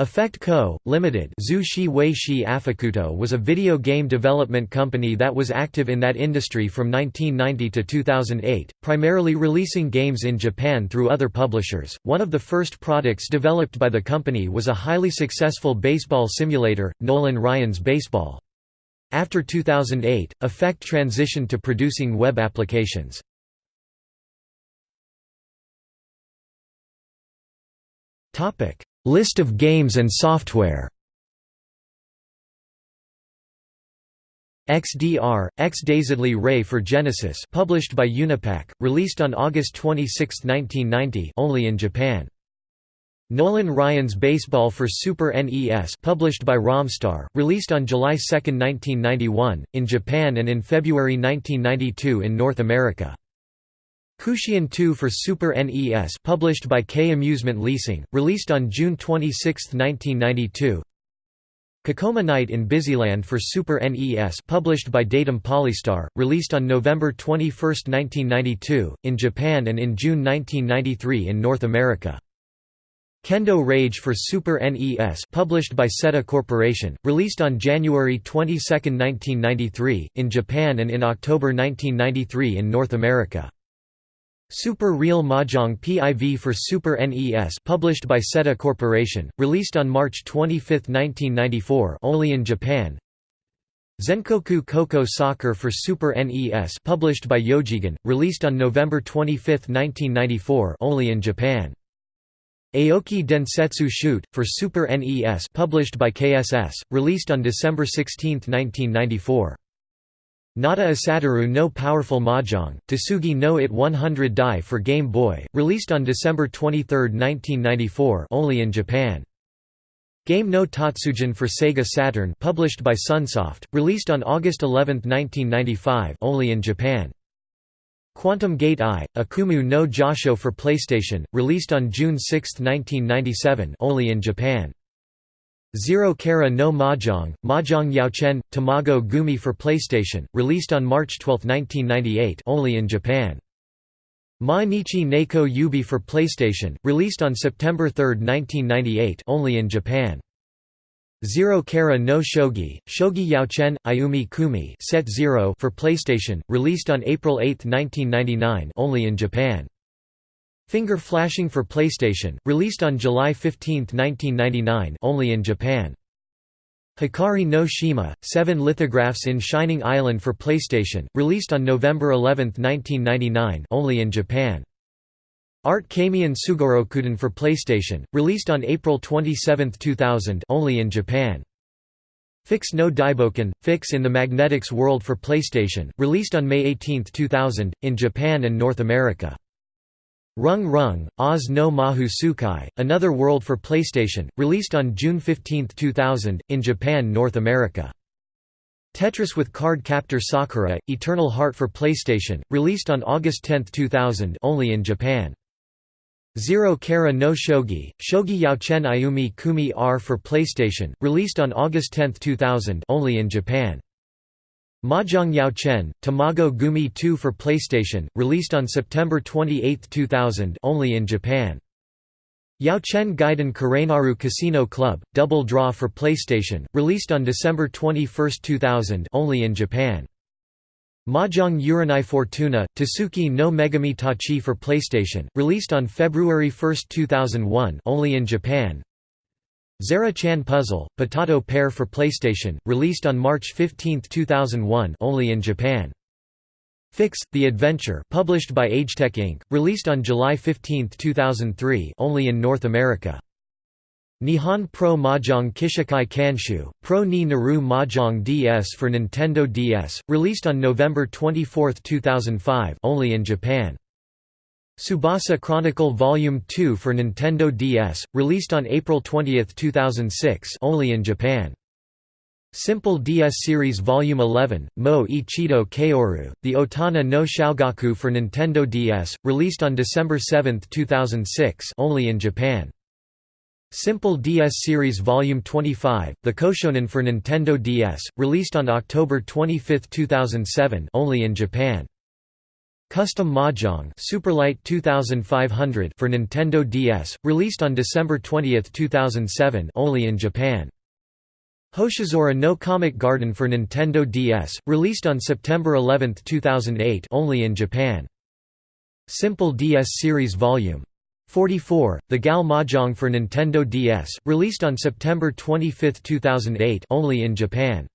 Affect Co., Limited was a video game development company that was active in that industry from 1990 to 2008, primarily releasing games in Japan through other publishers. One of the first products developed by the company was a highly successful baseball simulator, Nolan Ryan's Baseball. After 2008, Affect transitioned to producing web applications. Topic List of games and software XDR, X-Dazedly Ray for Genesis published by Unipac, released on August 26, 1990 only in Japan. Nolan Ryan's Baseball for Super NES published by Romstar, released on July 2, 1991, in Japan and in February 1992 in North America. Kushian 2 for Super NES published by K Amusement Leasing, released on June 26, 1992 Cacoma Knight in Bizyland for Super NES published by Datum Polystar, released on November 21, 1992, in Japan and in June 1993 in North America. Kendo Rage for Super NES published by Seta Corporation, released on January 22, 1993, in Japan and in October 1993 in North America. Super Real Mahjong PIV for Super NES published by Seta Corporation, released on March 25, 1994 only in Japan. Zenkoku Koko Soccer for Super NES published by Yojigan, released on November 25, 1994 only in Japan. Aoki Densetsu Shoot, for Super NES published by KSS, released on December 16, 1994 Nada Asataru no Powerful Mahjong, Tsugi no It 100 Dai for Game Boy, released on December 23, 1994 only in Japan. Game no Tatsujin for Sega Saturn published by Sunsoft, released on August 11, 1995 only in Japan. Quantum Gate I, Akumu no Jasho for PlayStation, released on June 6, 1997 only in Japan. Zero Kara no Mahjong, Mahjong Yaochen, Tamago Gumi for PlayStation, released on March 12, 1998 only in Japan. Ma Nichi Neko Yubi for PlayStation, released on September 3, 1998 only in Japan. Zero Kara no Shogi, Shogi Yaochen, Ayumi Kumi Set Zero for PlayStation, released on April 8, 1999 only in Japan. Finger Flashing for PlayStation, released on July 15, 1999 only in Japan. Hikari no Shima, Seven Lithographs in Shining Island for PlayStation, released on November 11, 1999 only in Japan. Art Kamian Sugorokuden for PlayStation, released on April 27, 2000 only in Japan. Fix no Daiboken, Fix in the Magnetics World for PlayStation, released on May 18, 2000, in Japan and North America. Rung Rung, Oz no Mahu Sukai, Another World for PlayStation, released on June 15, 2000, in Japan North America. Tetris with Card Captor Sakura, Eternal Heart for PlayStation, released on August 10, 2000 only in Japan. Zero Kara no Shogi, Shogi Yaochen Ayumi Kumi R for PlayStation, released on August 10, 2000 only in Japan. Mahjong Yao Chen, Tamago Gumi 2 for PlayStation, released on September 28, 2000 only in Japan. Yao Chen Gaiden Karenaru Casino Club, Double Draw for PlayStation, released on December 21, 2000 only in Japan. Mahjong Uranai Fortuna, Tasuki no Megami Tachi for PlayStation, released on February 1, 2001 only in Japan. Zera-chan Puzzle, Potato Pair for PlayStation, released on March 15, 2001 only in Japan. Fix, The Adventure published by Agetec Inc., released on July 15, 2003 only in North America. Nihon Pro Mahjong Kishikai Kanshu, Pro Ni Naru Mahjong DS for Nintendo DS, released on November 24, 2005 only in Japan. Tsubasa Chronicle Volume 2 for Nintendo DS, released on April 20, 2006 only in Japan. Simple DS Series Volume 11, Mo Ichido Kaoru, The Otana no Shogaku for Nintendo DS, released on December 7, 2006 only in Japan. Simple DS Series Volume 25, The Koshonen for Nintendo DS, released on October 25, 2007 only in Japan. Custom Mahjong Superlight 2500 for Nintendo DS, released on December 20, 2007 only in Japan. Hoshizora no Comic Garden for Nintendo DS, released on September 11, 2008 only in Japan. Simple DS Series Volume 44, The Gal Mahjong for Nintendo DS, released on September 25, 2008 only in Japan.